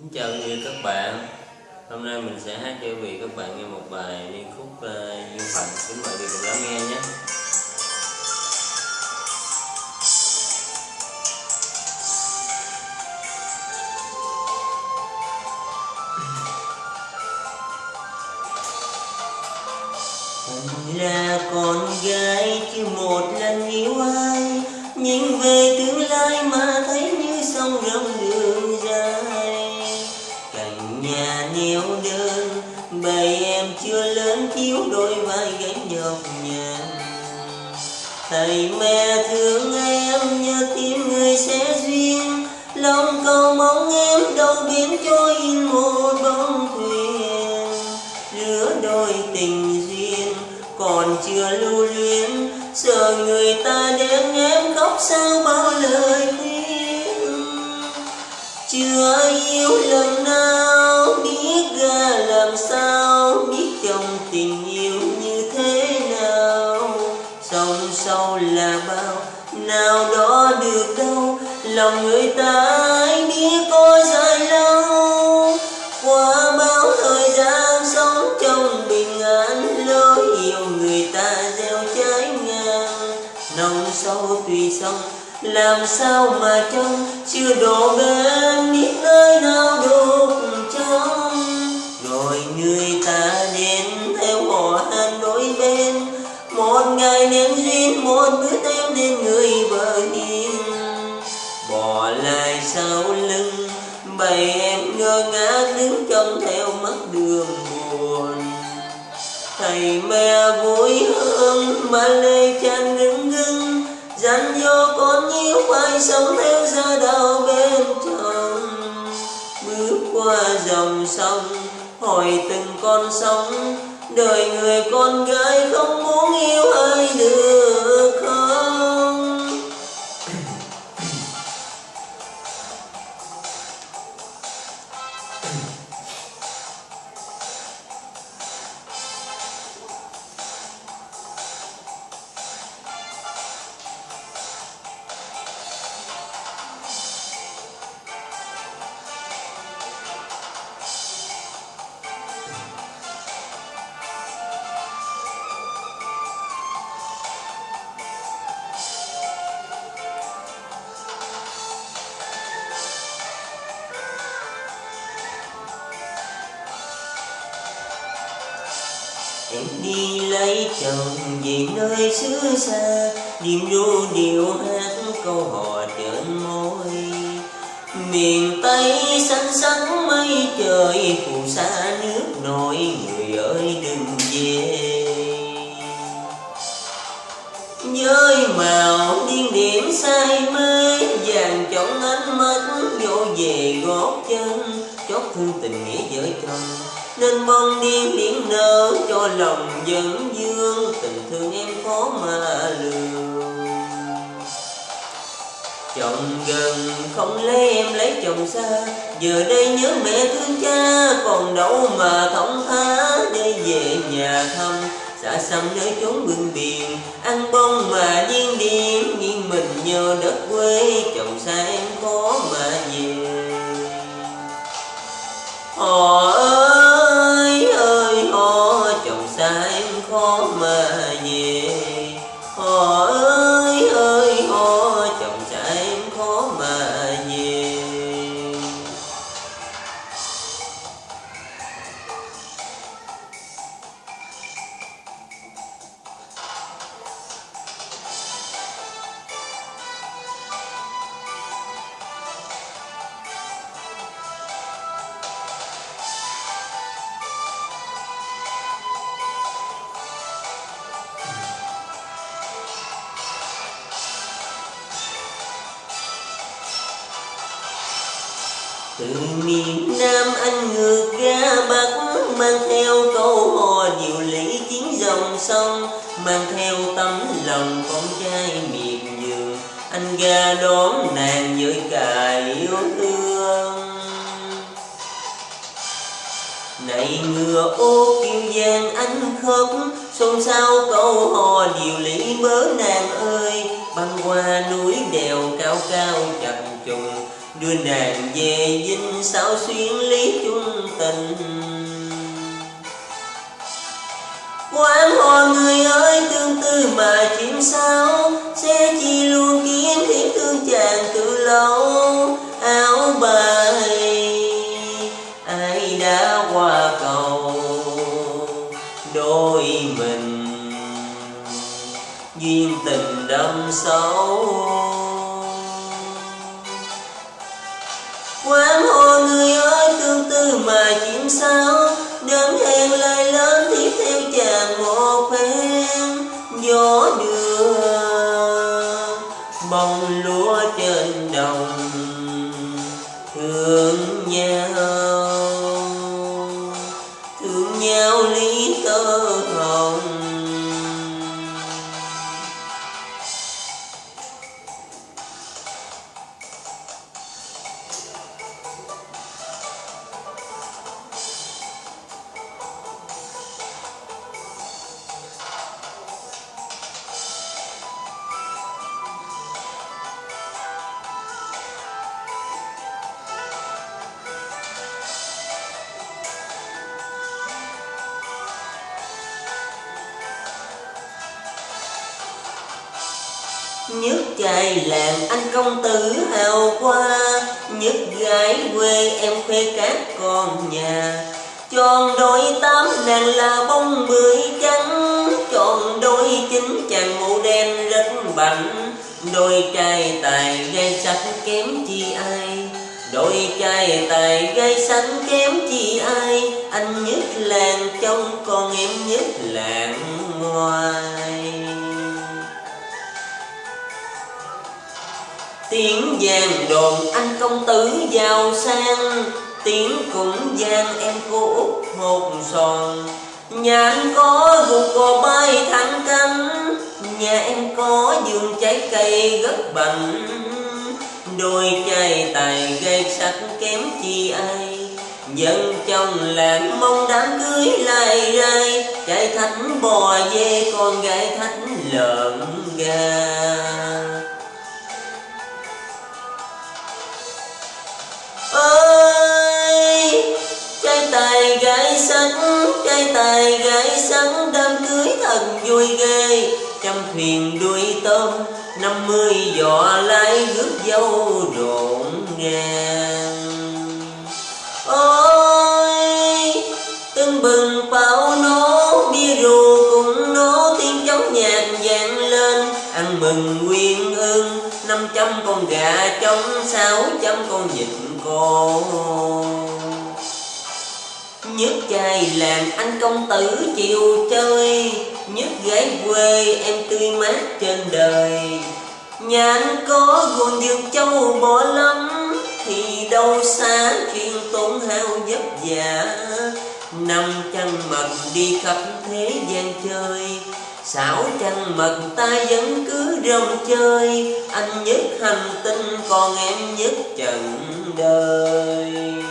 Kính chào quý vị các bạn. Hôm nay mình sẽ hát cho quý vị các bạn nghe một bài liên khúc uh, duyên phận Kính mời quý vị cùng lắng nghe nhé. Là con gái chưa một lần yêu ai nhìn về tương lai mà thấy như sông rộng đường cạnh neo đơn bầy em chưa lớn thiếu đôi vai gánh nhọc nhằn. Thầy mẹ thương em, nhớ tim người sẽ duyên. Lòng cầu mong em đâu biến trôi in một bóng thuyền. Lứa đôi tình duyên, còn chưa lưu luyến. Sợ người ta đến em khóc sao bao lời khuyên. Chưa yêu lần nào biết ra làm sao, biết trong tình yêu như thế nào. Sông sâu là bao, nào đó được đâu, lòng người ta ai biết có dài lâu. Qua bao thời gian sống trong bình an lối yêu người ta gieo trái ngang. Nồng sâu tùy sông làm sao mà trong chưa đổ bên biết nơi nào được người ta đến theo họ hàng đôi bên. Một ngày nên duyên, một bữa em đến người vợ hiền. Bỏ lại sau lưng bầy em ngơ ngác đứng trông theo mắt đường buồn. Thầy mẹ vui hơn mà lê chan ngưng ngưng. Dặn dò con yêu phải sống theo gia đạo bên trong. Bước qua dòng sông hỏi từng con sóng. Đời người con gái không muốn yêu ai được đi lấy chồng về nơi xứ xa Điềm ru điệu hát câu hò trên môi. Miền Tây xanh xắn mây trời, phù sa nước nổi, Người ơi đừng về. Với màu điên điểm say mê, vàng chọn ánh mắt vô về gót chân thương tình nghĩa vợ chồng. Nên bông điên liễn nở cho lòng dẫn dương tình thương em khó mà lường. Chồng gần không lấy em lấy chồng xa, giờ đây nhớ mẹ thương cha, còn đâu mà thông thả để về nhà thăm, xa xăm nơi chốn bưng biển, ăn bông mà điên điên nghiêng mình nhờ đất quê, chồng xa em khó mà về. Từ miền Nam anh ngược ra Bắc mang theo câu hò diệu lý chiến dòng sông, mang theo tấm lòng con trai miền vườn anh ra đón nàng với cả yêu thương. Này ngựa ô kiêu giang anh khóc, xôn xao câu hò điều lý bớ nàng ơi. Băng qua núi đèo cao cao chập trùng đưa nàng về dinh sao xuyên lý chung tình. Quán hoa người ơi, tương tư mà chuyện sao? Sẽ chi luôn kiếm thiết thương chàng từ lâu. Áo bài ai đã qua cầu? Đôi mình, duyên tình đâm sâu. Quán hoa người ơi tương tư mà chim sao? Đớn hẹn lại lớn tiếp theo chàng một phen gió đưa bông lúa trên đồng thương nhau. Thương nhau lý tơ Nhất trai làm anh công tử hào qua Nhất gái quê em khoe các con nhà. Tròn đôi tám nàng là bông bưởi trắng. Tròn đôi chín chàng mũ đen rất bảnh. Đôi trai tài gây sắc kém chi ai. Đôi trai tài gây sắc kém chi ai. Anh nhất làng trong con em nhất làng ngoài. Vàng đồn anh công tử giàu sang. Tiếng cũng vang em cô út hột son Nhà anh có ruột cò bay thẳng cánh. Nhà em có vườn trái cây rất bành. Đôi trai tài gây sắc kém chi ai. Dân chồng làng mong đám cưới lại rai. Trai thánh bò dê, con gái thánh lợn gà. Gái cây tài gái sáng đám cưới thật vui ghê. Trăm thuyền đuôi tôm, năm mươi giỏ lái rước dâu rộn ràng ôi, tưng bừng pháo nổ bia rượu cùng nổ tiếng chống nhạc vang lên. Ăn mừng nguyên ương, năm trăm con gà trống, sáu trăm con vịt cô Nhất chài làng anh công tử chịu chơi, Nhất gái quê em tươi mát trên đời. Nhà anh có gồm dược châu bỏ lắm, Thì đâu xa chuyện tốn hao vất vả. Năm trăng mật đi khắp thế gian chơi, Xảo trăng mật ta vẫn cứ rong chơi. Anh nhất hành tinh, còn em nhất trần đời.